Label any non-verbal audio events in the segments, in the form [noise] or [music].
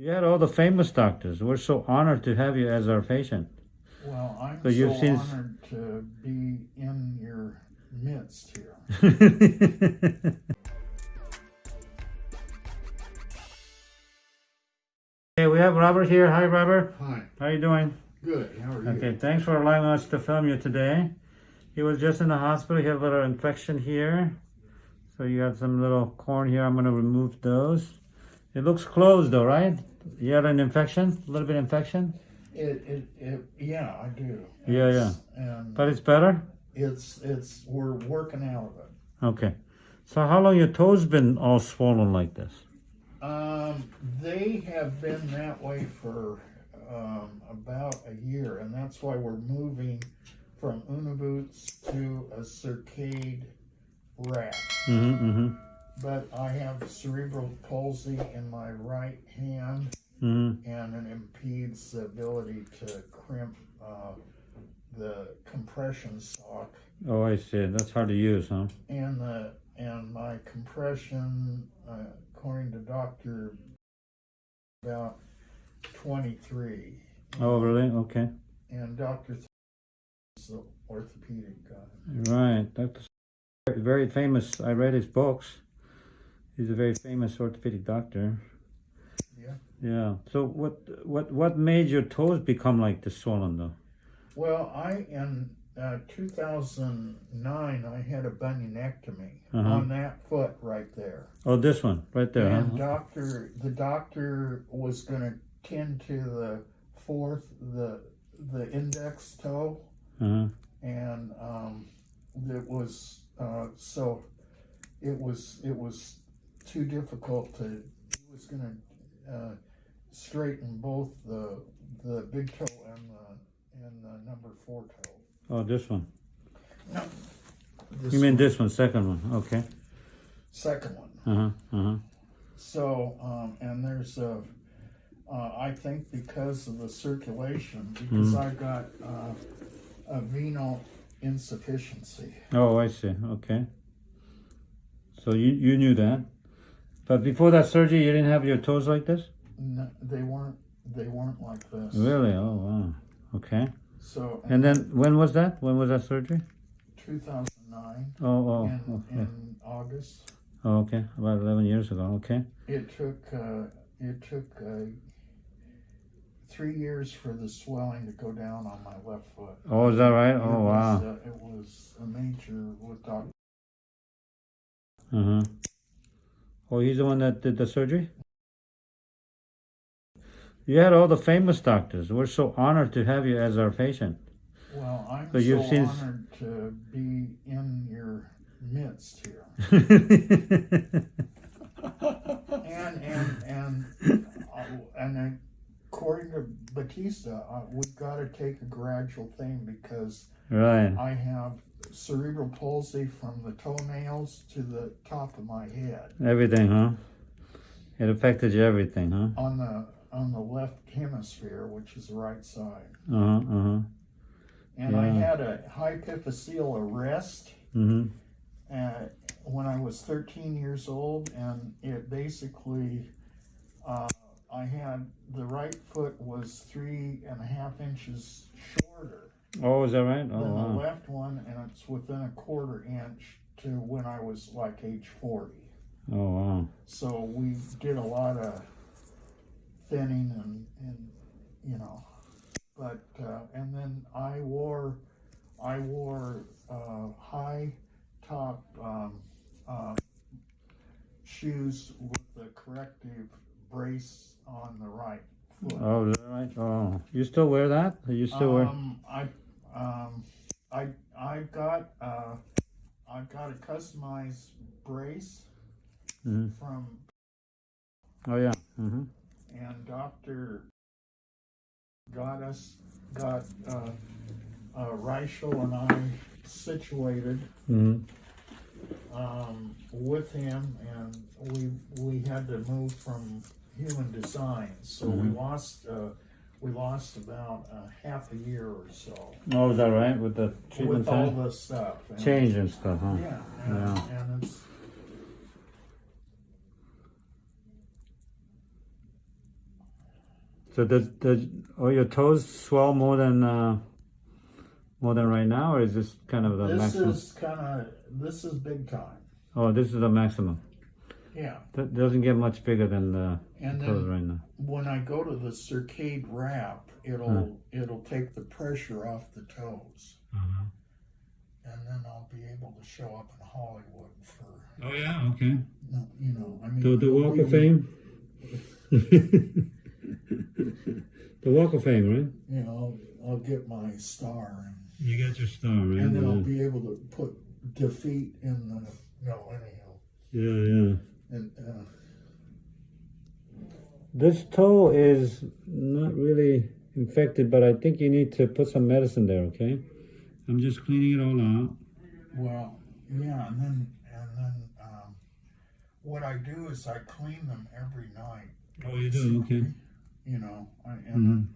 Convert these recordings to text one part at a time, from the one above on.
You had all the famous doctors. We're so honored to have you as our patient. Well, I'm So so you've seen- honored to be in your midst here. [laughs] okay, we have Robert here. Hi, Robert. Hi. How are you doing? Good. How are you? Okay, thanks for allowing us to film you today. He was just in the hospital. He had a little infection here. So you got some little corn here. I'm going to remove those. It looks closed though, right? You had an infection? A little bit infection? It, it, it, yeah, I do. Yeah, It's- And But it's better? it's, it's, we're working out of it. Okay. So how long your toes been all swollen like this? Um, they have been that way for um, about a year, and that's why we're moving from Unna boots to a CircAid wrap. Mm-hmm, mm-hmm, But I have cerebral palsy in my right hand, mm-hmm. and it impedes the ability to crimp uh, the compression sock Oh, I see. That's hard to use, huh? and the and my compression, uh, according to Doctor, about twenty three. Oh, really? Okay. and Doctor is the orthopedic guy. Right. That's very famous. I read his books. He's a very famous orthopedic doctor. Yeah. Yeah. So what what what made your toes become like this swollen though? Well, I in uh, 2009 I had a bunionectomy Uh-huh. on that foot right there. Oh, this one right there. And Huh? doctor, the doctor was going to tend to the fourth, the the index toe, Uh-huh. and um, it was uh, so it was it was too difficult to. He was going to uh, straighten both the the big toe and the and the number four toe. Oh, this one. No, this You mean this one, second one? Okay. second one. Uh huh. Uh huh. So, um, and there's a, uh, I think because of the circulation, because I've got uh, a venal insufficiency. Oh, I see. Okay. So you you knew that, but before that surgery, you didn't have your toes like this. No, they weren't. They weren't like this. Really? Oh, wow. Okay. So, And then when was that? When was that surgery? 2009 Oh, oh, in, okay. in August, Oh, okay. About eleven years ago. Okay. it took uh, it took uh, three years for the swelling to go down on my left foot. Oh, is that right? It Oh, was, wow. uh, it was a major with Dr. Uh huh. Oh, he's the one that did the surgery. You had all the famous doctors. We're so honored to have you as our patient. Well, I'm So so, you've seen- honored to be in your midst here, [laughs] and and and uh, and according to Batista, uh, we've got to take a gradual thing because right. I have cerebral palsy from the toenails to the top of my head Everything, huh? It affected you everything, huh? on the on the left hemisphere, which is the right side, Uh huh. Uh huh. and I had a hypophyseal arrest. Mm-hmm. uh, when I was 13 years old, and it basically, uh, I had the right foot was three and a half inches shorter Oh, is that right? Oh, than the left one, and it's within a quarter inch to when I was like age 40. Oh, wow. So we did a lot of thinning and, and you know, but uh, and then I wore I wore uh, high top um, uh, shoes with the corrective brace on the right foot. Oh, is that right? Oh, you still wear that? You still wear? Um, I I got uh, I've got a customized brace Mhm. from Oh, yeah. Mm-hmm. and Doctor got us got uh, uh, Reichel and I situated Mm-hmm. um, with him, and we we had to move from human design, so we Mhm. lost uh, we lost about uh, half a year or so Oh, is that right? With the treatment with all time? the stuff. And, Change and stuff, huh? Yeah, and, Yeah. and it's So does does are your toes swell more than uh, more than right now, or is this kind of the This maximum? is kind of this is big time. Oh, this is the maximum. Yeah, That doesn't get much bigger than the and toes then right now. when I go to the CircAid wrap, it'll it'll take the pressure off the toes, Uh-huh. and then I'll be able to show up in Hollywood for Oh yeah, okay. you know. I mean, The the Walk of Fame. [laughs] the Walk of Fame, right? You know, I'll get my star, and, You get your star, right? and then I'll be able to put defeat in the no anyhow, yeah, yeah. And uh, This toe is not really infected, but I think you need to put some medicine there, okay? I'm just cleaning it all out. well, yeah, and then and then um, what I do is I clean them every night. Oh, you do? Okay. You know, I, and Mhm. then,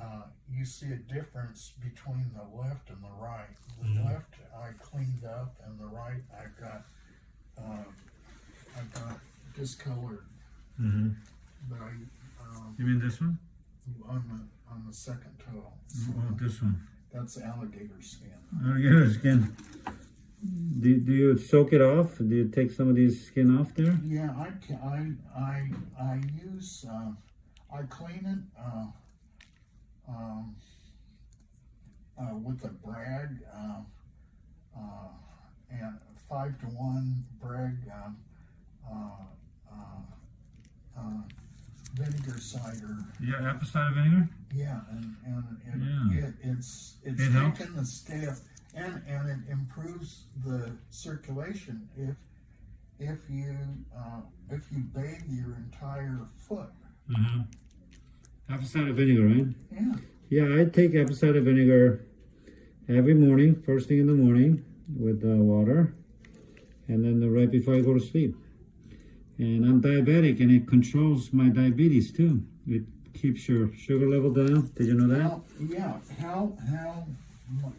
uh, you see a difference between the left and the right. The Mhm. left I cleaned up, and the right I've got uh, I've got discolored. Mm-hmm. But I um, You mean this one? on the on the second toe. Oh, this one. That's alligator skin. Alligator skin. Do, do you soak it off? Do you take some of these skin off there? Yeah, I can. I I I use. Uh, I clean it. Uh, um, uh, with a brag. Uh, uh, and five to one brag. Um, vinegar cider. Yeah, apple cider vinegar. Yeah, and and it, Yeah. it, it's it's It taken the step, and and it improves the circulation if if you uh, if you bathe your entire foot. Uh-huh. Apple cider vinegar, right? Yeah, Yeah, I take apple cider vinegar every morning, first thing in the morning, with uh, water, and then the, right before I go to sleep. And I'm diabetic, and it controls my diabetes too. It keeps your sugar level down. Did you know that? how, yeah. How how mu-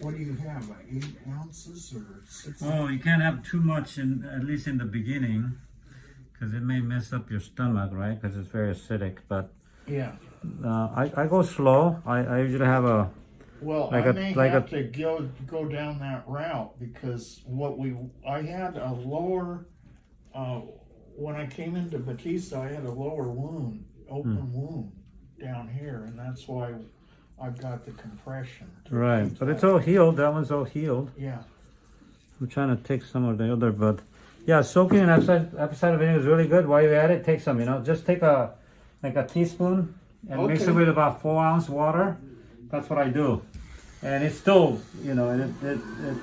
what do you have? Eight ounces or six? Oh, you can't have too much, in at least in the beginning, because it may mess up your stomach, right? Because it's very acidic. But Yeah. uh, I, I go slow. I, I usually have a Well, Like I a- may like have a- to go go down that route because what we I had a lower uh, when I came into Batista, I had a lower wound, open Hmm. wound down here, and that's why I've got the compression. right, but it's all healed. That one's all healed. yeah. I'm trying to take some of the other, but yeah, soaking in apple vinegar is really good. While you're at it, take some. You know, just take a like a teaspoon and mix it with about four ounce water. That's what I do, and it's still, you know, it, it, it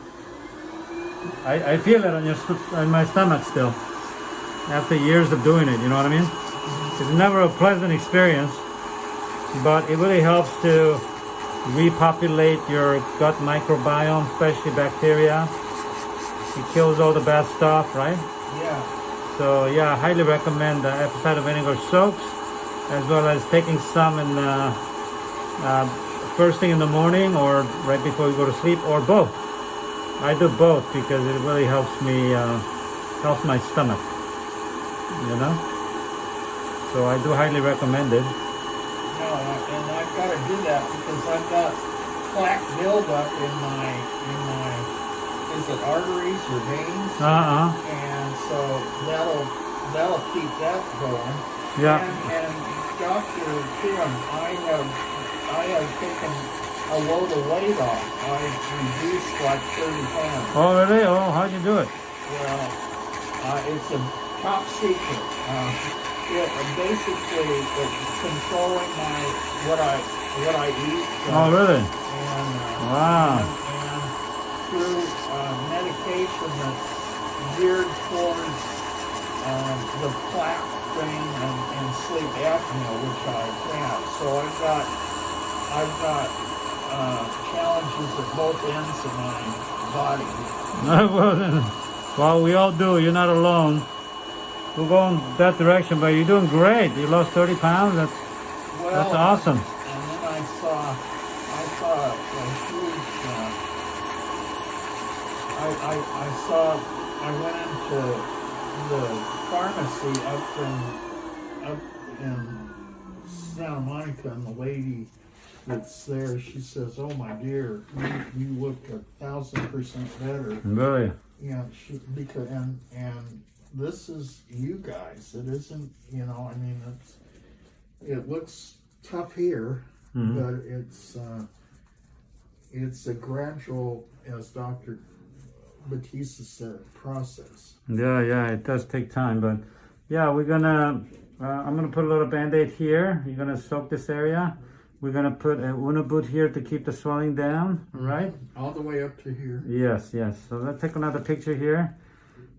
I, I feel it on your on my stomach still after years of doing it. You know what I mean? It's never a pleasant experience, but it really helps to repopulate your gut microbiome, especially bacteria. It kills all the bad stuff, right? Yeah. So yeah, I highly recommend the apple cider vinegar soaks, as well as taking some in the uh, first thing in the morning or right before you go to sleep, or both. I do both because it really helps me, uh, helps my stomach. You know. So I do highly recommend it. No, I- and I've got to do that because I've got plaque buildup in my in my is it arteries or veins? Uh uh and so that'll that'll keep that going. Yeah. And, and Doctor Kim, I have I have taken a load of weight off. I've reduced like thirty pounds. Oh really? Oh, how'd you do it? Well, uh, it's a top secret. Uh, it, basically, controlling my what I what I eat. uh, Oh really? and, uh, Wow. and, and through uh, medication that's geared towards um, the plaque thing and, and sleep apnea, which I have. So I've got I've got uh, challenges at both ends of my body. [laughs] well, we all do. You're not alone. We're going that direction, but you're doing great. You lost 30 pounds. That's Well, that's awesome. And then I saw I saw a huge. Uh, I, I I saw I went into the pharmacy up in up in Santa Monica and the lady that's there, she says, "Oh my dear, you, you look a thousand percent better." Really? Yeah, she, because and and this is you guys. It isn't, you know. I mean, it's it looks tough here, Mhm. but it's uh, it's a gradual, as Doctor Batista said, process. Yeah, yeah, it does take time, but yeah, we're gonna, uh, I'm gonna put a little band-aid here. You're gonna soak this area. We're gonna put a Unna boot here to keep the swelling down, right? All the way up to here, Yes, yes. So let's take another picture here.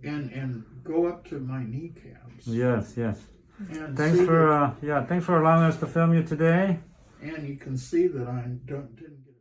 And and go up to my kneecaps. Yes, yes. And Thanks for, uh, yeah, thanks for allowing us to film you today. and you can see that I don't didn't get.